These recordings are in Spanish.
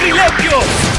¡Sacrilegio!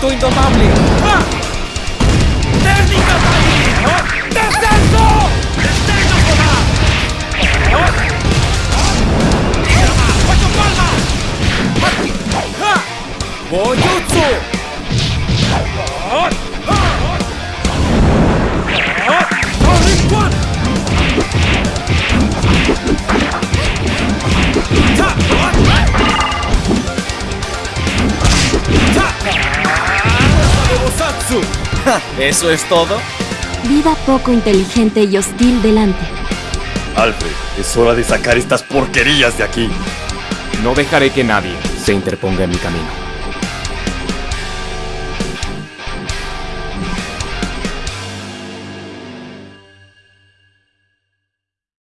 ¡Espíritu indomable! ¡Técnica Tairi! ¡Descenso! ¡Destello solar! ¡Ocho palmas! ¡Bojutsu! ¡Rolling ¿Eso es todo? Vida poco inteligente y hostil delante. Alfred, es hora de sacar estas porquerías de aquí. No dejaré que nadie se interponga en mi camino.